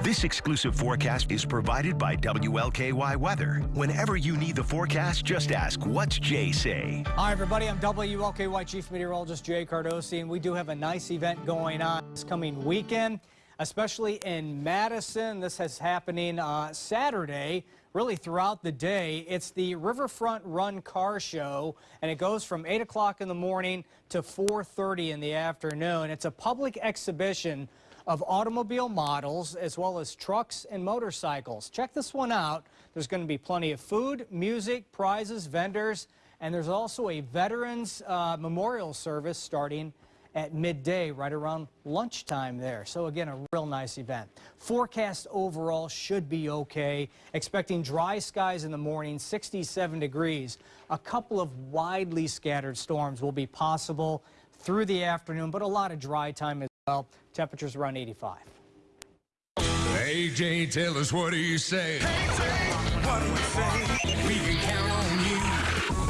This exclusive forecast is provided by WLKY Weather. Whenever you need the forecast, just ask, what's Jay say? Hi, everybody. I'm WLKY Chief Meteorologist Jay Cardosi, and we do have a nice event going on this coming weekend, especially in Madison. This is happening uh, Saturday, really throughout the day. It's the Riverfront Run Car Show, and it goes from 8 o'clock in the morning to 4.30 in the afternoon. It's a public exhibition of automobile models as well as trucks and motorcycles. Check this one out. There's going to be plenty of food, music, prizes, vendors, and there's also a Veterans uh, Memorial Service starting at midday, right around lunchtime there. So again, a real nice event. Forecast overall should be okay. Expecting dry skies in the morning, 67 degrees. A couple of widely scattered storms will be possible through the afternoon, but a lot of dry time as well. Temperatures around 85. AJ, tell us what do you say? what do you say? We can count on you.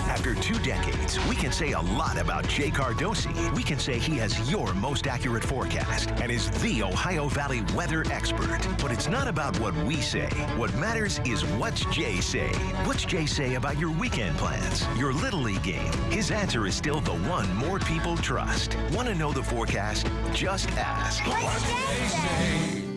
After two decades, we can say a lot about Jay Cardosi. We can say he has your most accurate forecast and is the Ohio Valley weather expert. But it's not about what we say. What matters is what's Jay say. What's Jay say about your weekend plans, your Little League game? His answer is still the one more people trust. Want to know the forecast? Just ask. What's Jay say?